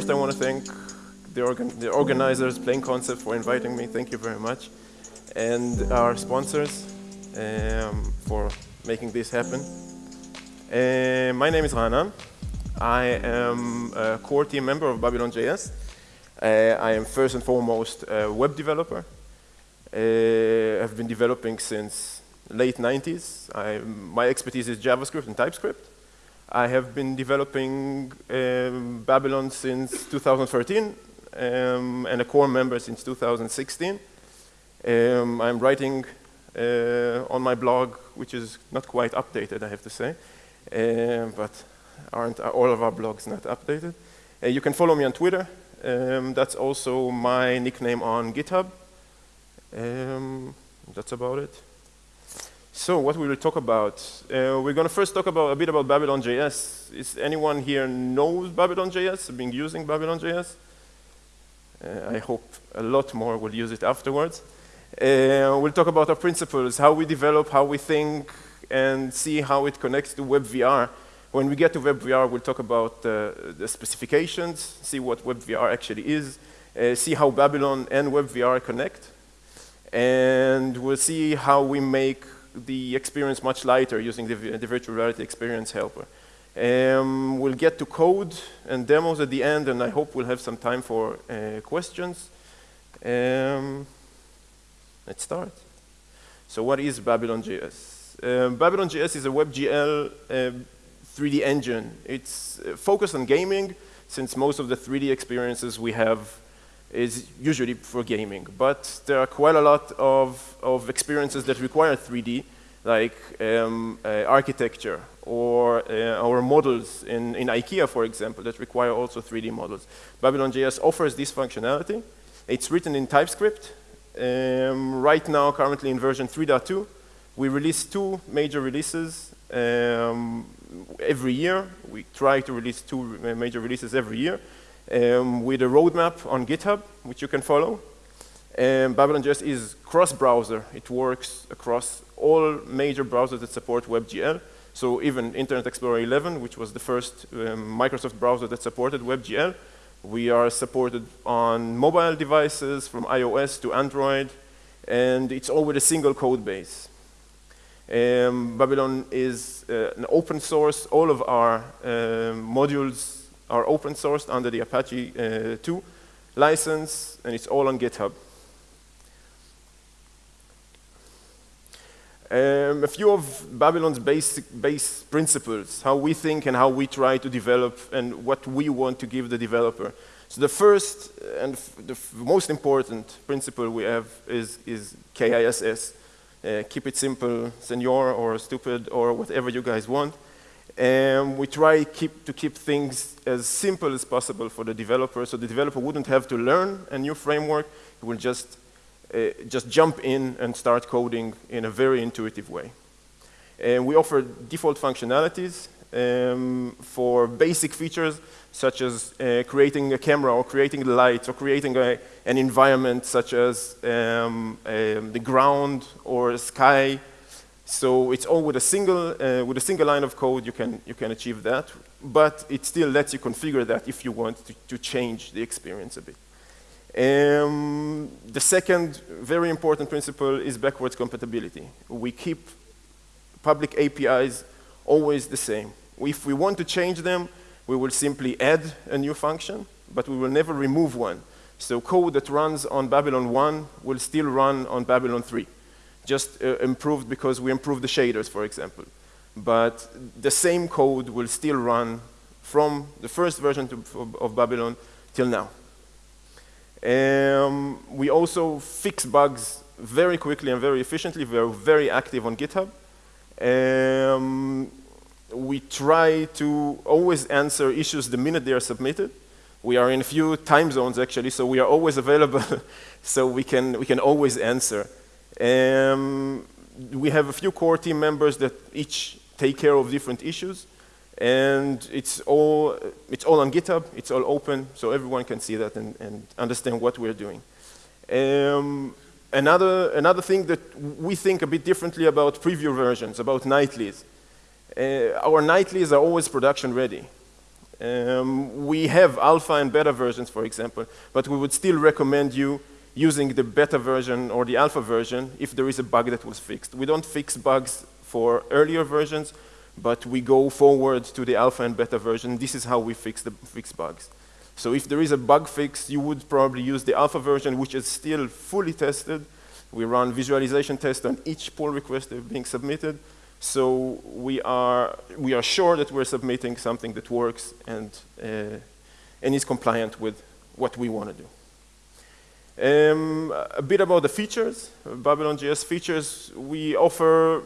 first I want to thank the, organ the organizers, Plain Concept, for inviting me. Thank you very much. And our sponsors um, for making this happen. Uh, my name is Rana. I am a core team member of Babylon.js. Uh, I am first and foremost a web developer. Uh, I've been developing since late 90s. I, my expertise is JavaScript and TypeScript. I have been developing um, Babylon since 2013 um, and a core member since 2016. Um, I'm writing uh, on my blog, which is not quite updated, I have to say, uh, but aren't all of our blogs not updated? Uh, you can follow me on Twitter. Um, that's also my nickname on GitHub. Um, that's about it. So what we will talk about, uh, we're going to first talk about a bit about Babylon.js. Is anyone here knows Babylon.js, been using Babylon.js? Uh, I hope a lot more will use it afterwards. Uh, we'll talk about our principles, how we develop, how we think, and see how it connects to WebVR. When we get to WebVR, we'll talk about uh, the specifications, see what WebVR actually is, uh, see how Babylon and WebVR connect, and we'll see how we make the experience much lighter using the, the virtual reality experience helper. Um, we'll get to code and demos at the end, and I hope we'll have some time for uh, questions. Um, let's start. So what is Babylon.js? Um, Babylon.js is a WebGL 3D um, engine. It's uh, focused on gaming, since most of the 3D experiences we have is usually for gaming. But there are quite a lot of, of experiences that require 3D, like um, uh, architecture or uh, our models in, in IKEA, for example, that require also 3D models. Babylon.js offers this functionality. It's written in TypeScript. Um, right now, currently in version 3.2, we release two major releases um, every year. We try to release two major releases every year um, with a roadmap on GitHub, which you can follow. Um, Babylon.js is cross-browser. It works across all major browsers that support WebGL. So even Internet Explorer 11, which was the first um, Microsoft browser that supported WebGL, we are supported on mobile devices from iOS to Android, and it's all with a single code base. Um, Babylon is uh, an open source. All of our uh, modules are open sourced under the Apache uh, 2 license, and it's all on GitHub. Um, a few of Babylon's basic base principles, how we think and how we try to develop and what we want to give the developer. So the first and the most important principle we have is, is KISS. Uh, keep it simple, senor or stupid or whatever you guys want. And we try keep, to keep things as simple as possible for the developer, so the developer wouldn't have to learn a new framework. He will just, uh, just jump in and start coding in a very intuitive way. And we offer default functionalities um, for basic features, such as uh, creating a camera or creating lights or creating a, an environment such as um, um, the ground or sky so it's all with a single, uh, with a single line of code, you can, you can achieve that. But it still lets you configure that if you want to, to change the experience a bit. Um, the second very important principle is backwards compatibility. We keep public APIs always the same. If we want to change them, we will simply add a new function, but we will never remove one. So code that runs on Babylon 1 will still run on Babylon 3 just uh, improved because we improved the shaders, for example. But the same code will still run from the first version to, of Babylon till now. Um, we also fix bugs very quickly and very efficiently. We are very active on GitHub. Um, we try to always answer issues the minute they are submitted. We are in a few time zones, actually, so we are always available, so we can, we can always answer. Um, we have a few core team members that each take care of different issues. And it's all, it's all on GitHub, it's all open, so everyone can see that and, and understand what we're doing. Um, another, another thing that we think a bit differently about preview versions, about nightlies. Uh, our nightlies are always production ready. Um, we have alpha and beta versions, for example, but we would still recommend you using the beta version or the alpha version if there is a bug that was fixed. We don't fix bugs for earlier versions, but we go forward to the alpha and beta version. This is how we fix, the, fix bugs. So if there is a bug fix, you would probably use the alpha version, which is still fully tested. We run visualization tests on each pull request being submitted. So we are, we are sure that we're submitting something that works and, uh, and is compliant with what we want to do. Um, a bit about the features, Babylon JS features. We offer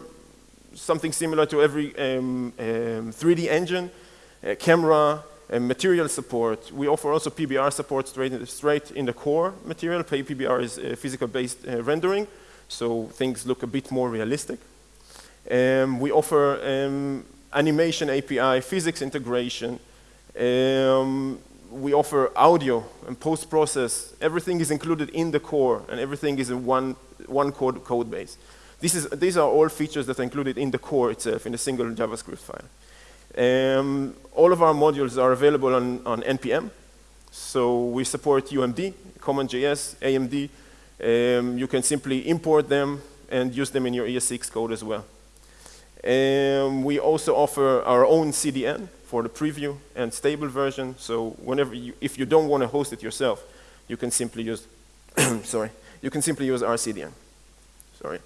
something similar to every um, um, 3D engine, camera, and material support. We offer also PBR support straight in the, straight in the core material. PBR is uh, physical-based uh, rendering, so things look a bit more realistic. Um, we offer um, animation API, physics integration. Um, we offer audio and post-process. Everything is included in the core, and everything is in one, one code, code base. This is, these are all features that are included in the core itself, in a single JavaScript file. Um, all of our modules are available on, on NPM. So we support UMD, CommonJS, AMD. Um, you can simply import them and use them in your ES6 code as well. Um, we also offer our own CDN for the preview and stable version. So whenever you, if you don't want to host it yourself, you can simply use, sorry, you can simply use our CDN. Sorry.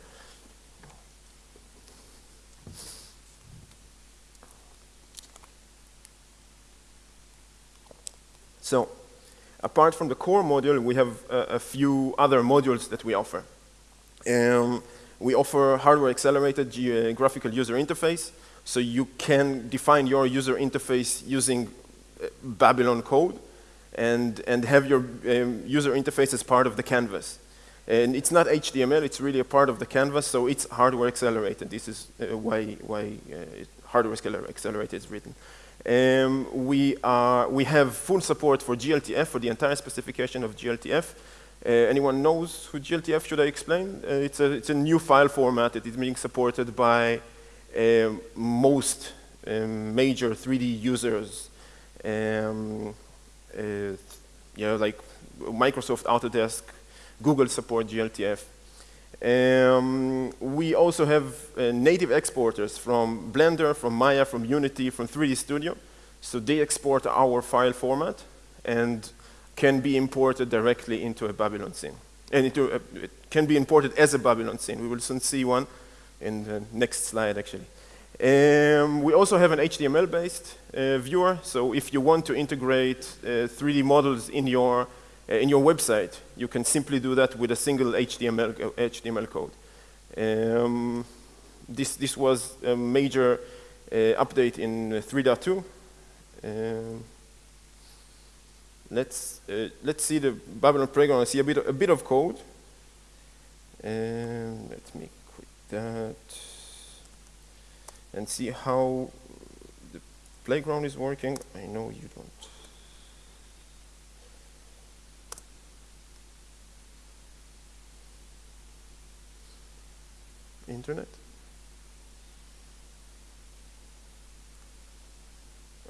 So apart from the core module, we have a, a few other modules that we offer. Um, we offer hardware accelerated graphical user interface. So you can define your user interface using uh, Babylon code and, and have your um, user interface as part of the canvas. And it's not HTML, it's really a part of the canvas, so it's hardware accelerated. This is uh, why, why uh, hardware accelerated is written. Um, we, are, we have full support for GLTF, for the entire specification of GLTF. Uh, anyone knows who GLTF should I explain? Uh, it's, a, it's a new file format that is being supported by most um, major 3D users. Um, uh, yeah, like Microsoft Autodesk, Google support GLTF. Um, we also have uh, native exporters from Blender, from Maya, from Unity, from 3D Studio. So they export our file format and can be imported directly into a Babylon scene. And into a, it can be imported as a Babylon scene. We will soon see one in the next slide, actually. Um, we also have an HTML-based uh, viewer. So if you want to integrate uh, 3D models in your uh, in your website, you can simply do that with a single HTML, HTML code. Um, this, this was a major uh, update in 3.2. Um, let's, uh, let's see the Babylon playground and see a bit, a bit of code. Um, let me that and see how the playground is working. I know you don't. internet?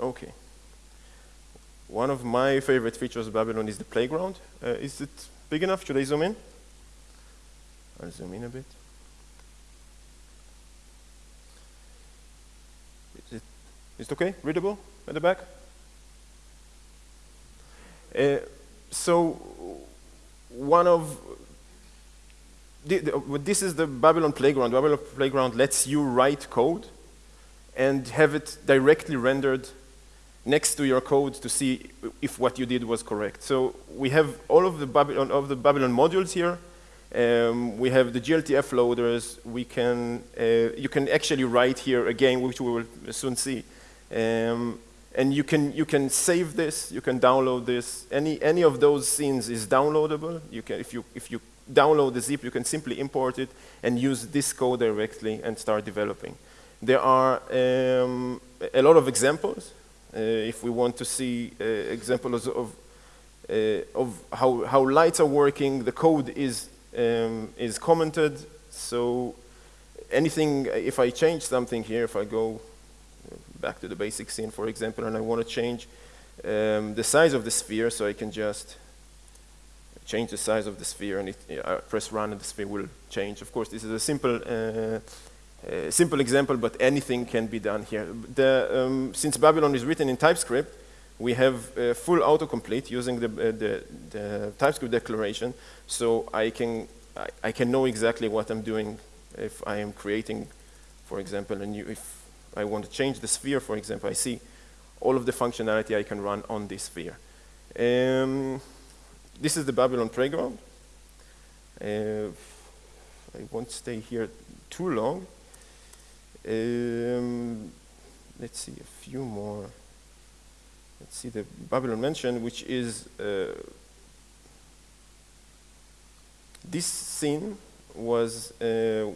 Okay. One of my favorite features of Babylon is the playground. Uh, is it big enough? Should I zoom in? I'll zoom in a bit. Is it, is it okay? Readable at the back? Uh, so one of the, the, this is the Babylon Playground. Babylon Playground lets you write code and have it directly rendered next to your code to see if what you did was correct. So we have all of the Babylon, of the Babylon modules here. Um, we have the GLTF loaders. We can, uh, you can actually write here again, which we will soon see. Um, and you can, you can save this, you can download this. Any, any of those scenes is downloadable. You can, if, you, if you download the zip, you can simply import it and use this code directly and start developing. There are um, a lot of examples. Uh, if we want to see uh, examples of, uh, of how, how lights are working, the code is, um, is commented. So anything, if I change something here, if I go back to the basic scene, for example, and I want to change um, the size of the sphere, so I can just change the size of the sphere and it, I press run and the sphere will change. Of course, this is a simple, uh, uh, simple example, but anything can be done here. The, um, since Babylon is written in TypeScript, we have uh, full autocomplete using the, uh, the, the, TypeScript declaration, so I can, I, I, can know exactly what I'm doing if I am creating, for example, a new, if I want to change the sphere, for example, I see all of the functionality I can run on this sphere. Um, this is the Babylon playground. Uh, I won't stay here too long. Um, let's see, a few more. Let's see the Babylon mansion, which is uh, this scene was uh,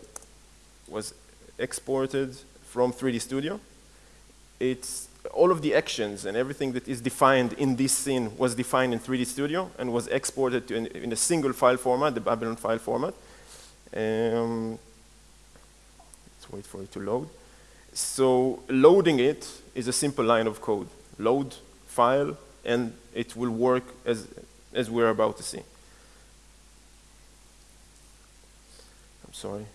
was exported from 3D Studio. It's all of the actions and everything that is defined in this scene was defined in 3D Studio and was exported in, in, a single file format, the Babylon file format. Um, let's wait for it to load. So loading it is a simple line of code. Load file, and it will work as, as we're about to see. I'm sorry.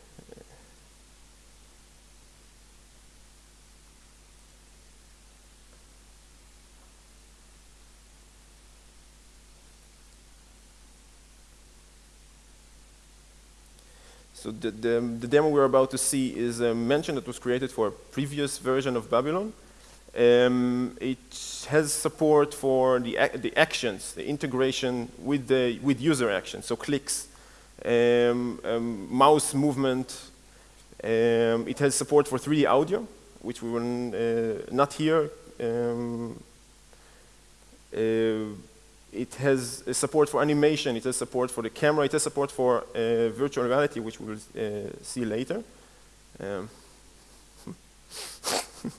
So the, the, the, demo we're about to see is a mansion that was created for a previous version of Babylon. Um, it has support for the, the actions, the integration with, the, with user actions, so clicks, um, um, mouse movement. Um, it has support for 3D audio, which we will uh, not hear. Um, uh, it has support for animation, it has support for the camera, it has support for uh, virtual reality, which we will uh, see later. Um,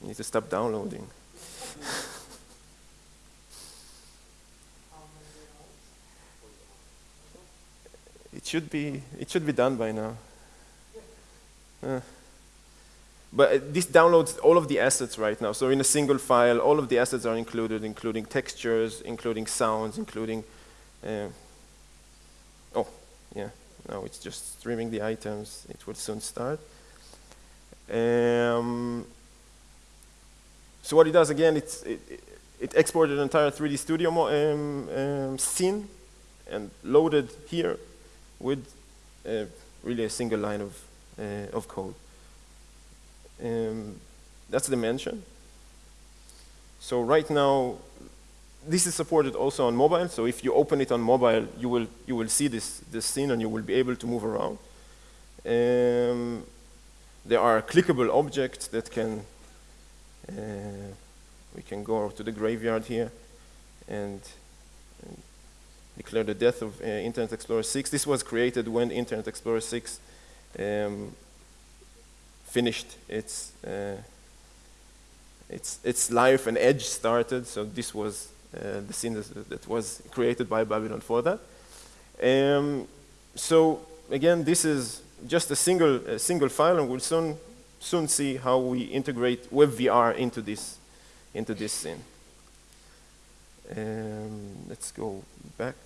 need to stop downloading. it should be it should be done by now. Uh. But uh, this downloads all of the assets right now. So in a single file, all of the assets are included, including textures, including sounds, including, uh, oh, yeah, now it's just streaming the items. It will soon start. Um, so what it does, again, it's, it, it exported an entire 3D Studio um, um, scene and loaded here with uh, really a single line of, uh, of code. Um, that's the mansion. So right now, this is supported also on mobile. So if you open it on mobile, you will you will see this this scene and you will be able to move around. Um, there are clickable objects that can. Uh, we can go to the graveyard here and, and declare the death of uh, Internet Explorer 6. This was created when Internet Explorer 6 um, finished its, uh, its, its life and Edge started. So this was uh, the scene that, was created by Babylon for that. Um, so again, this is just a single, a single file, and we'll soon, soon see how we integrate WebVR into this, into this scene. Um, let's go back.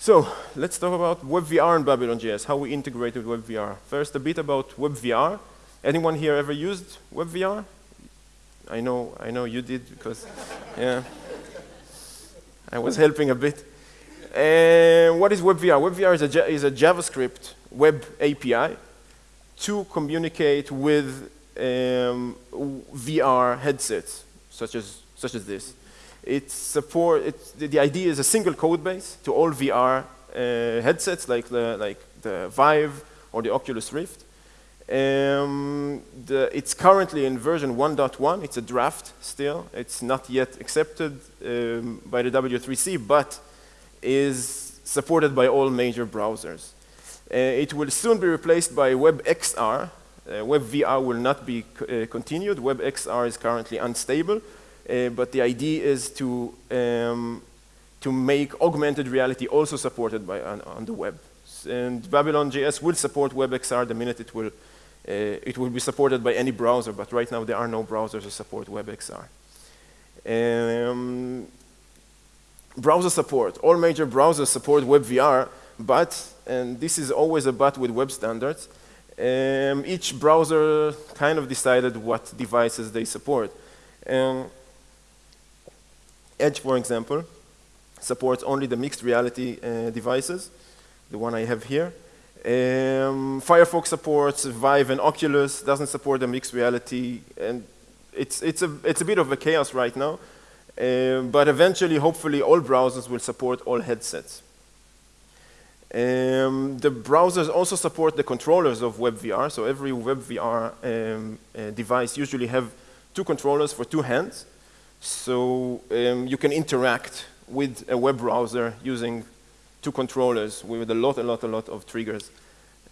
So let's talk about WebVR and Babylon.js, how we integrate with WebVR. First, a bit about WebVR. Anyone here ever used WebVR? I know, I know you did because, yeah, I was helping a bit. And what is WebVR? WebVR is a, is a JavaScript web API to communicate with um, VR headsets, such as, such as this. It support, it's, the, idea is a single code base to all VR uh, headsets like the, like the Vive or the Oculus Rift. Um, the, it's currently in version 1.1. It's a draft still. It's not yet accepted um, by the W3C, but is supported by all major browsers. Uh, it will soon be replaced by WebXR. Uh, WebVR will not be uh, continued. WebXR is currently unstable, but the idea is to um, to make augmented reality also supported by on, on the web. And Babylon JS will support WebXR the minute it will, uh, it will be supported by any browser, but right now there are no browsers that support WebXR. Um, browser support. All major browsers support WebVR, but, and this is always a but with web standards, um, each browser kind of decided what devices they support. Um, Edge, for example, supports only the mixed reality uh, devices, the one I have here. Um, Firefox supports Vive and Oculus, doesn't support the mixed reality, and it's, it's, a, it's a bit of a chaos right now, uh, but eventually, hopefully, all browsers will support all headsets. Um, the browsers also support the controllers of WebVR, so every WebVR um, uh, device usually have two controllers for two hands, so um, you can interact with a web browser using two controllers with a lot, a lot, a lot of triggers.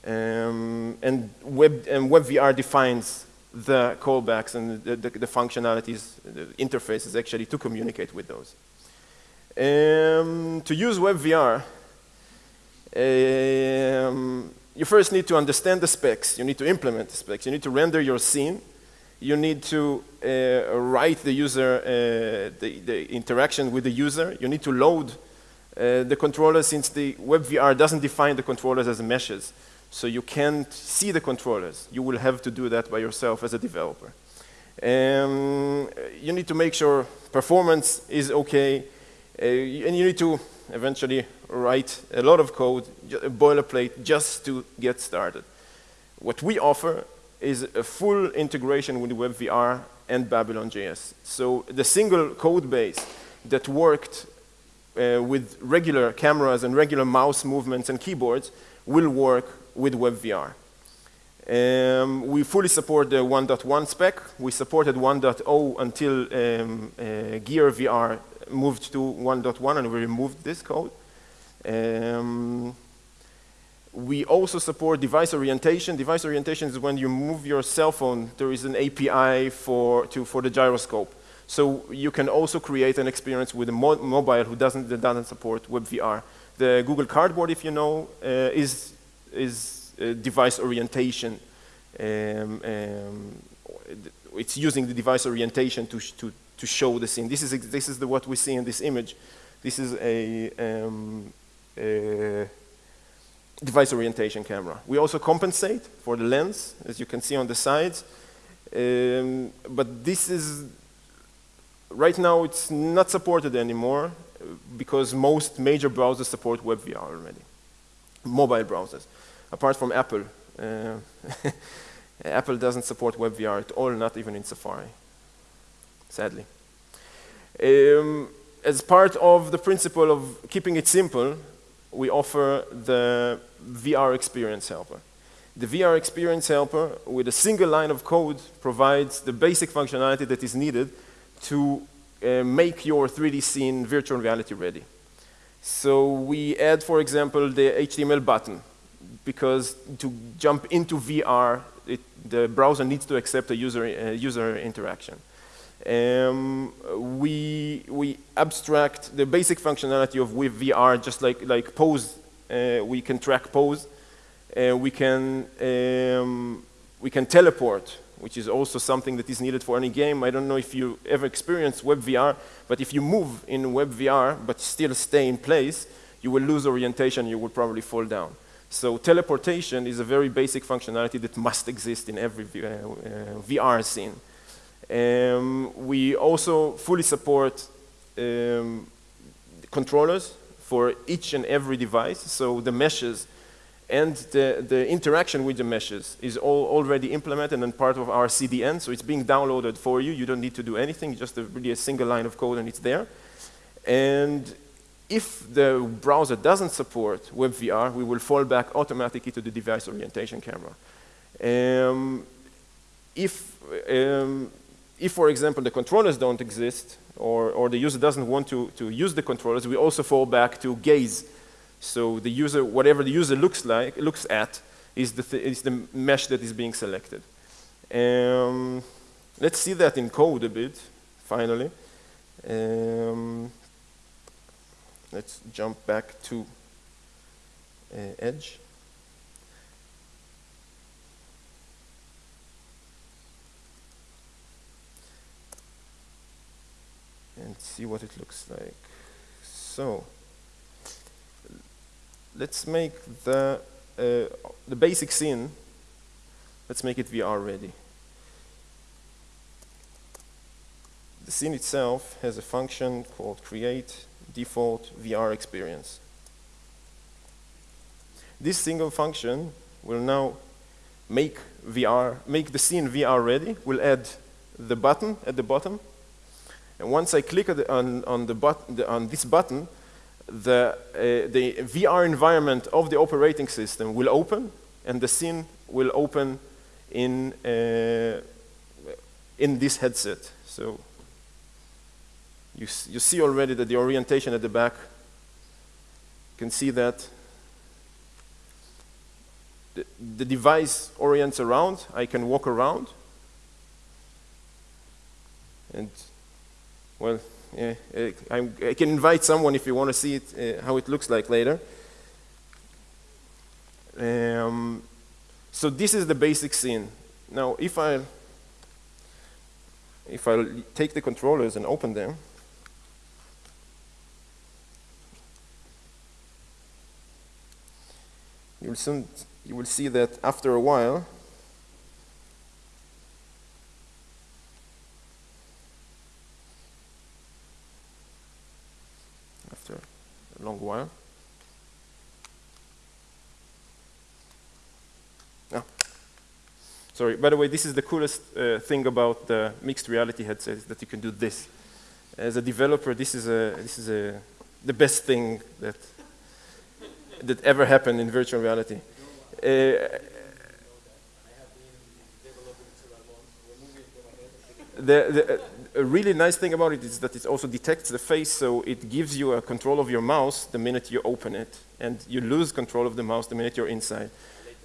Um, and, web, and WebVR defines the callbacks and the, the, the, functionalities, the interfaces actually to communicate with those. Um, to use WebVR, um, you first need to understand the specs. You need to implement the specs. You need to render your scene you need to uh, write the user, uh, the, the, interaction with the user. You need to load uh, the controller since the WebVR doesn't define the controllers as meshes. So you can't see the controllers. You will have to do that by yourself as a developer. Um, you need to make sure performance is okay. Uh, and you need to eventually write a lot of code, boilerplate, just to get started. What we offer is a full integration with WebVR and Babylon.js. So the single code base that worked uh, with regular cameras and regular mouse movements and keyboards will work with WebVR. Um, we fully support the 1.1 spec. We supported 1.0 until um, uh, Gear VR moved to 1.1 and we removed this code. Um, we also support device orientation. Device orientation is when you move your cell phone, there is an API for, to, for the gyroscope. So you can also create an experience with a mo mobile who doesn't, that doesn't support WebVR. The Google Cardboard, if you know, uh, is, is uh, device orientation. Um, um, it's using the device orientation to, to, to show the scene. This is, this is the, what we see in this image. This is a, um, a device orientation camera. We also compensate for the lens, as you can see on the sides. Um, but this is, right now it's not supported anymore because most major browsers support WebVR already, mobile browsers, apart from Apple. Uh, Apple doesn't support WebVR at all, not even in Safari, sadly. Um, as part of the principle of keeping it simple, we offer the VR Experience Helper. The VR Experience Helper, with a single line of code, provides the basic functionality that is needed to uh, make your 3D scene virtual reality ready. So we add, for example, the HTML button, because to jump into VR, it, the browser needs to accept a user, uh, user interaction. Um, we, we abstract the basic functionality of with VR, just like, like pose uh, we can track pose. Uh, we can um, we can teleport, which is also something that is needed for any game. I don't know if you ever experienced WebVR, but if you move in WebVR but still stay in place, you will lose orientation. You will probably fall down. So teleportation is a very basic functionality that must exist in every uh, uh, VR scene. Um, we also fully support um, controllers for each and every device. So the meshes and the, the interaction with the meshes is all already implemented and part of our CDN. So it's being downloaded for you. You don't need to do anything, just a, really a single line of code and it's there. And if the browser doesn't support WebVR, we will fall back automatically to the device orientation camera. Um, if, um, if, for example, the controllers don't exist, or, or the user doesn't want to, to use the controllers, we also fall back to gaze. So the user, whatever the user looks like, looks at, is the, th is the mesh that is being selected. Um, let's see that in code a bit, finally. Um, let's jump back to uh, Edge. And see what it looks like. So, let's make the, uh, the basic scene, let's make it VR ready. The scene itself has a function called create default VR experience. This single function will now make VR, make the scene VR ready. We'll add the button at the bottom. And once I click on, on, the on this button, the, uh, the VR environment of the operating system will open, and the scene will open in, uh, in this headset. So you, you see already that the orientation at the back, you can see that. The, the device orients around, I can walk around, and well, I, I, can invite someone if you want to see it, uh, how it looks like later. Um, so this is the basic scene. Now, if I if I take the controllers and open them, you'll soon you will see that after a while after a long oh. sorry by the way this is the coolest uh, thing about the mixed reality headset that you can do this as a developer this is a this is a the best thing that that ever happened in virtual reality. Uh, the, the, a really nice thing about it is that it also detects the face, so it gives you a control of your mouse the minute you open it, and you lose control of the mouse the minute you're inside.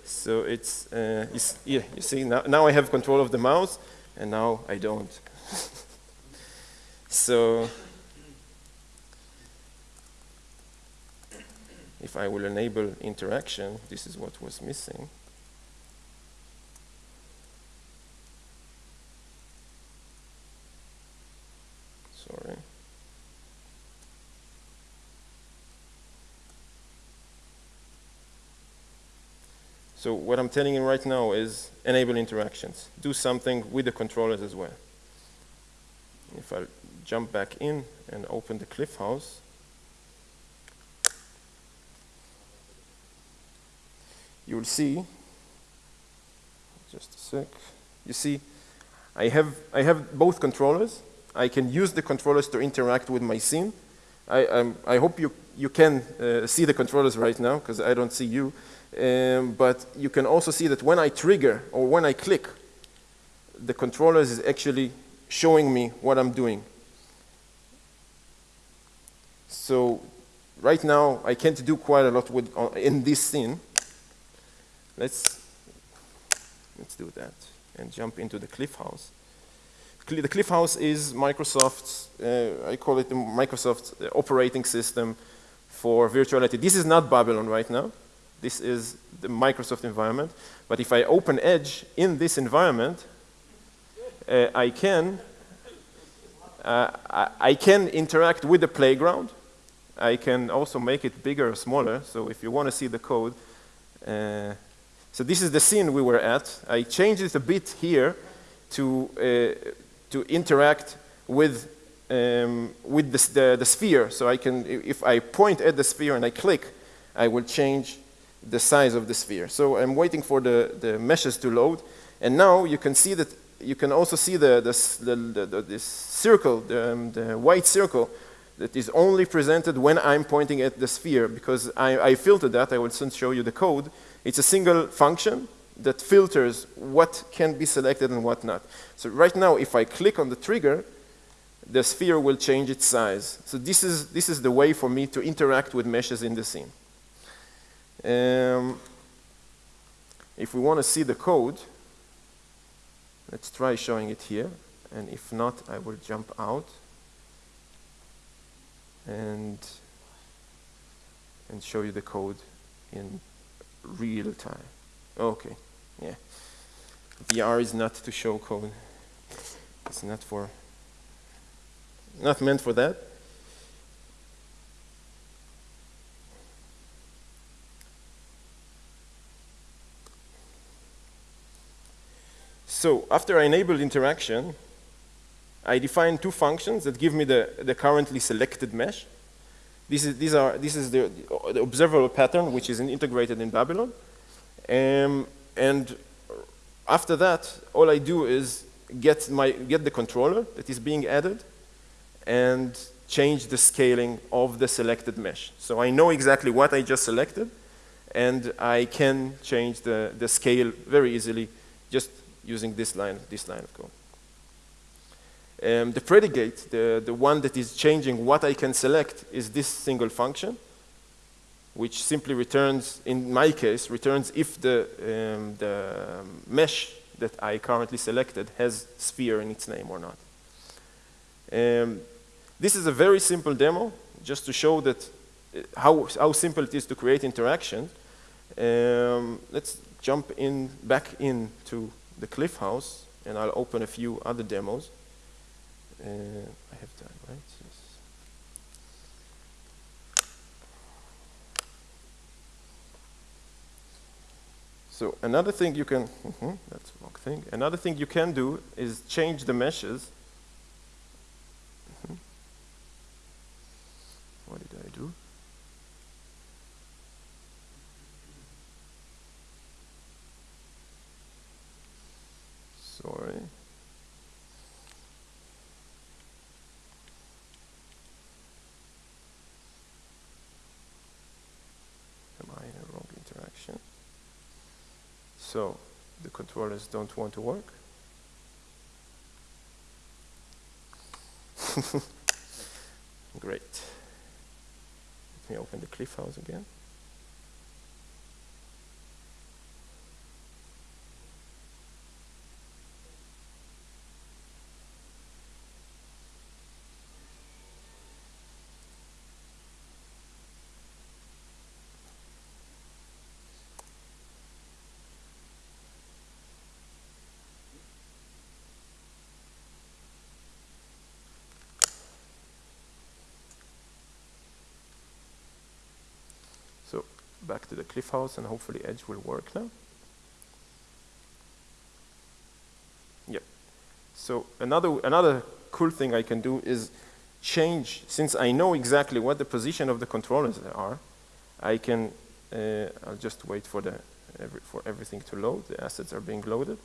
So it's, uh, you, yeah, you see, now, now I have control of the mouse, and now I don't. so if I will enable interaction, this is what was missing. Sorry. So what I'm telling you right now is enable interactions. Do something with the controllers as well. If I jump back in and open the Cliff House, you will see, just a sec, you see, I have, I have both controllers. I can use the controllers to interact with my scene. I, I hope you, you can uh, see the controllers right now, because I don't see you. Um, but you can also see that when I trigger or when I click, the controllers is actually showing me what I'm doing. So right now, I can't do quite a lot with, uh, in this scene. Let's, let's do that and jump into the Cliff House. The Cliff House is Microsoft's, uh, I call it the Microsoft operating system for virtuality. This is not Babylon right now. This is the Microsoft environment. But if I open Edge in this environment, uh, I can uh, I, can interact with the playground. I can also make it bigger or smaller. So if you want to see the code, uh, so this is the scene we were at. I changed it a bit here to, uh, to interact with, um, with the, the, the, sphere. So I can, if I point at the sphere and I click, I will change the size of the sphere. So I'm waiting for the, the meshes to load. And now you can see that, you can also see the, the, the, the this circle, the, um, the white circle that is only presented when I'm pointing at the sphere because I, I filtered that. I will soon show you the code. It's a single function that filters what can be selected and what not. So right now, if I click on the trigger, the sphere will change its size. So this is, this is the way for me to interact with meshes in the scene. Um, if we want to see the code, let's try showing it here. And if not, I will jump out. And and show you the code in real time. Okay, yeah. VR is not to show code. It's not for, not meant for that. So after I enable interaction, I define two functions that give me the, the currently selected mesh. This is, these are, this is the, the observable pattern, which is integrated in Babylon. Um, and after that, all I do is get, my, get the controller that is being added and change the scaling of the selected mesh. So I know exactly what I just selected, and I can change the, the scale very easily just using this line, this line of code. Um, the predicate, the, the one that is changing what I can select, is this single function, which simply returns, in my case, returns if the, um, the mesh that I currently selected has sphere in its name or not. Um, this is a very simple demo, just to show that uh, how, how simple it is to create interaction. Um, let's jump in back into the Cliff House, and I'll open a few other demos. Uh, I have time, right? Yes. So another thing you can, mm -hmm, that's wrong thing. Another thing you can do is change the meshes. Mm -hmm. What did I do? Sorry. Am I in a wrong interaction? So don't want to work. Great. Let me open the Cliff House again. So back to the cliff house and hopefully edge will work now. Yep. So another, another cool thing I can do is change, since I know exactly what the position of the controllers are, I can, uh, I'll just wait for, the, every, for everything to load, the assets are being loaded.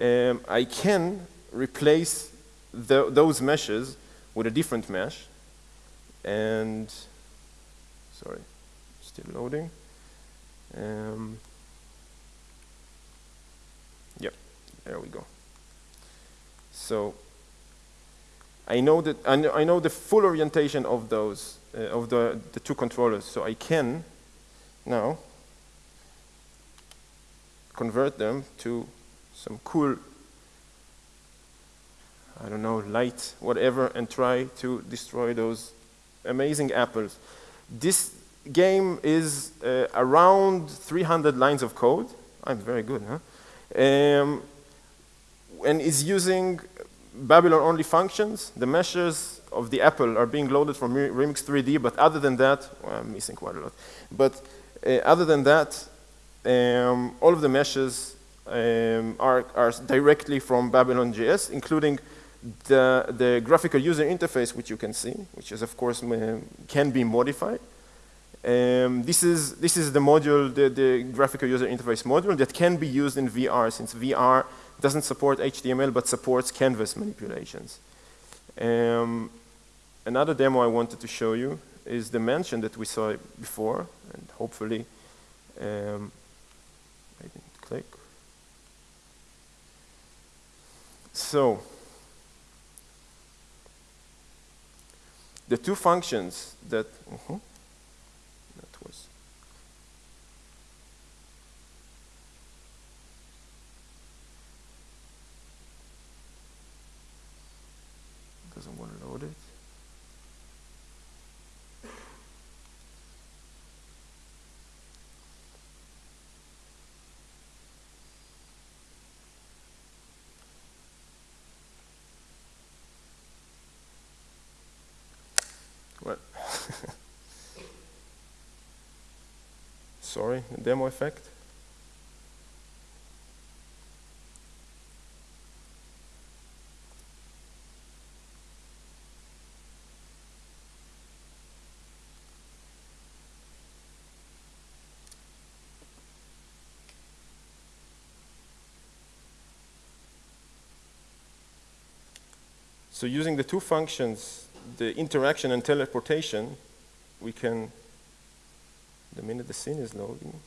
Um, I can replace the, those meshes with a different mesh and, sorry, still loading. Um, yep, there we go. So I know that I know, the full orientation of those uh, of the the two controllers. So I can now convert them to some cool I don't know light whatever and try to destroy those amazing apples. This game is uh, around 300 lines of code. I'm very good, huh? Um, and is using Babylon-only functions. The meshes of the apple are being loaded from Remix 3D, but other than that, well, I'm missing quite a lot. But uh, other than that, um, all of the meshes um, are, are directly from Babylon.js, including the, the graphical user interface, which you can see, which is, of course, can be modified. Um, this, is, this is the module, the, the graphical user interface module that can be used in VR since VR doesn't support HTML but supports canvas manipulations. Um, another demo I wanted to show you is the mansion that we saw before and hopefully um, I didn't click. So the two functions that uh -huh, doesn't want to load it. Sorry, demo effect. So using the two functions, the interaction and teleportation, we can, the minute the scene is loading,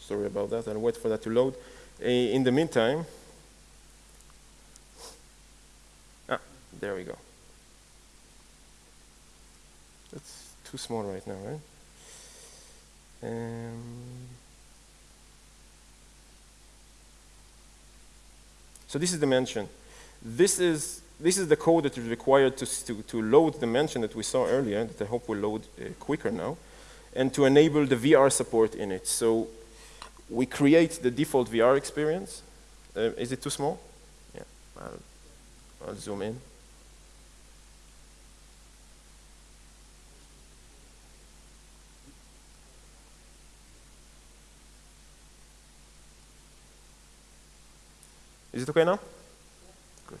sorry about that, I'll wait for that to load. In the meantime, ah, there we go. That's too small right now, right? Um, so this is the mansion. This is this is the code that is required to, to, to load the mansion that we saw earlier, that I hope will load uh, quicker now, and to enable the VR support in it. So we create the default VR experience. Uh, is it too small? Yeah, I'll, I'll zoom in. It okay now? Good.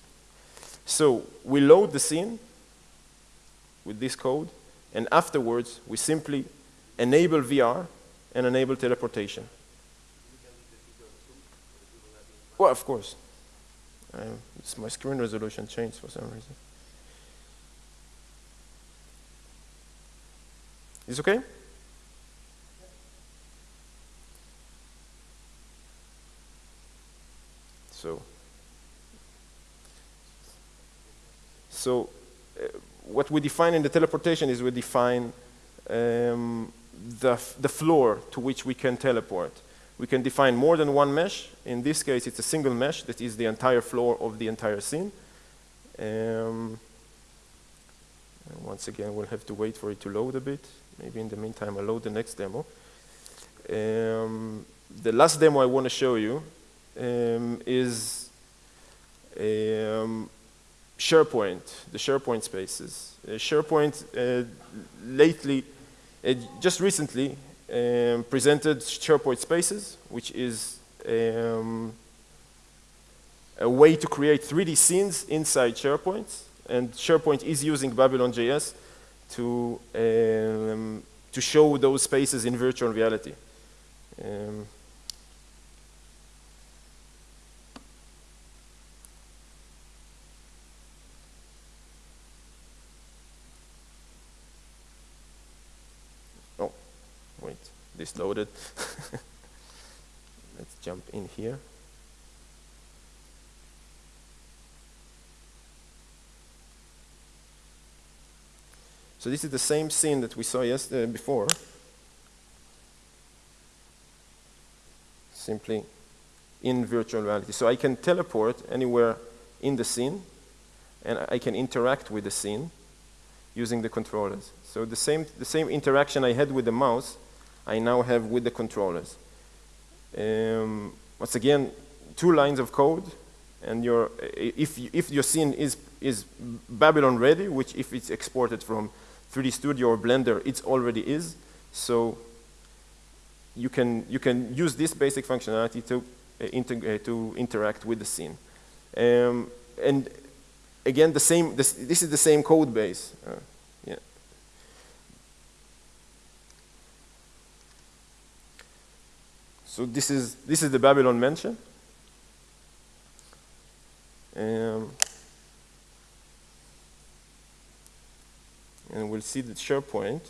So we load the scene with this code, and afterwards we simply enable VR and enable teleportation. Well, of course. Uh, my screen resolution changed for some reason. Is it okay? So, so uh, what we define in the teleportation is we define um, the, the floor to which we can teleport. We can define more than one mesh. In this case, it's a single mesh that is the entire floor of the entire scene. Um, once again, we'll have to wait for it to load a bit. Maybe in the meantime, I'll load the next demo. Um, the last demo I want to show you um, is um, SharePoint, the SharePoint spaces. Uh, SharePoint uh, lately, uh, just recently, um, presented SharePoint Spaces, which is um, a way to create 3D scenes inside SharePoint. And SharePoint is using Babylon.js to, um, to show those spaces in virtual reality. Um, this loaded. Let's jump in here. So this is the same scene that we saw yesterday before. Simply in virtual reality. So I can teleport anywhere in the scene and I can interact with the scene using the controllers. So the same, the same interaction I had with the mouse I now have with the controllers. Um, once again, two lines of code, and your, if, if your scene is, is Babylon ready, which if it's exported from 3D Studio or Blender, it already is. So you can, you can use this basic functionality to, uh, uh, to interact with the scene. Um, and again, the same, this, this is the same code base. Uh, So this is, this is the Babylon mansion. Um, and we'll see the SharePoint.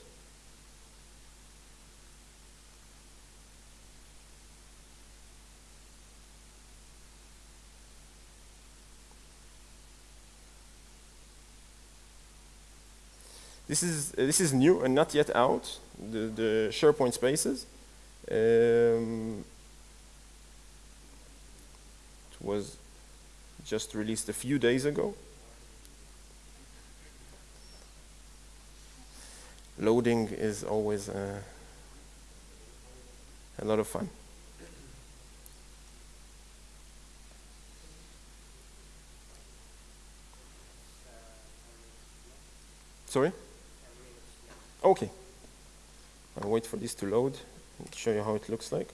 This is, this is new and not yet out, the, the SharePoint spaces. Um, it was just released a few days ago. loading is always uh, a lot of fun. Sorry? Okay. I'll wait for this to load and show you how it looks like.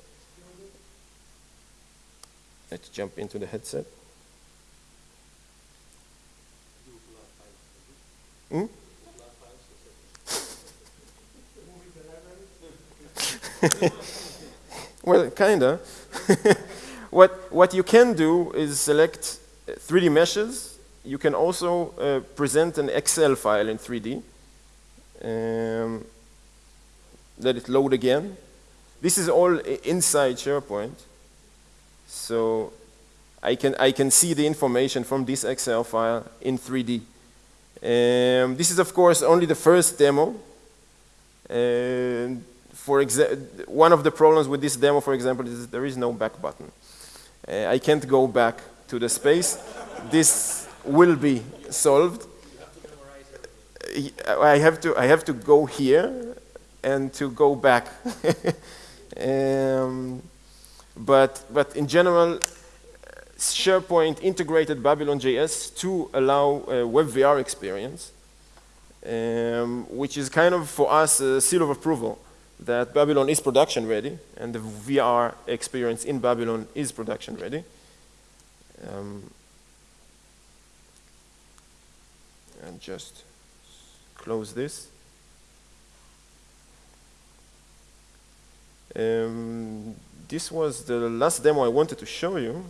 Let's jump into the headset. Hmm? well, kinda. what, what you can do is select 3D meshes. You can also uh, present an Excel file in 3D. Um, let it load again. This is all inside SharePoint. So I can, I can see the information from this Excel file in 3D. Um, this is, of course, only the first demo. For one of the problems with this demo, for example, is there is no back button. Uh, I can't go back to the space. this will be solved. I have to I have to go here and to go back. um, but but in general, SharePoint integrated Babylon.js to allow a WebVR experience, um, which is kind of for us a seal of approval that Babylon is production ready and the VR experience in Babylon is production ready. Um, and just close this. Um, this was the last demo I wanted to show you.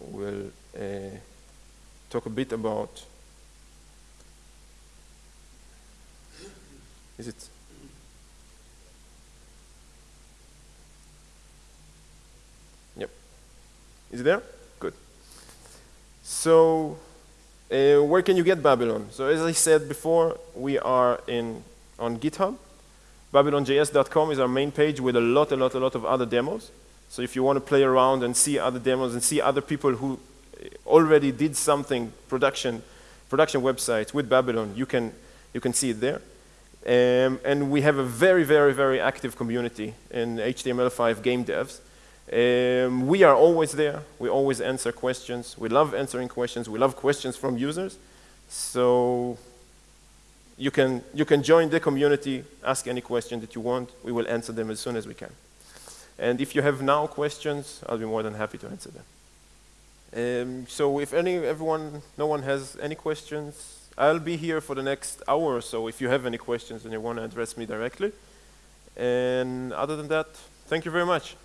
We'll uh, talk a bit about. Is it? Yep. Is it there? Good. So, uh, where can you get Babylon? So, as I said before, we are in on GitHub. Babylonjs.com is our main page with a lot, a lot, a lot of other demos. So if you want to play around and see other demos and see other people who already did something production, production websites with Babylon, you can, you can see it there. Um, and we have a very, very, very active community in HTML5 game devs. Um, we are always there. We always answer questions. We love answering questions. We love questions from users. So you can, you can join the community, ask any question that you want. We will answer them as soon as we can. And if you have now questions, I'll be more than happy to answer them. Um, so if any, everyone, no one has any questions, I'll be here for the next hour or so if you have any questions and you want to address me directly. And other than that, thank you very much.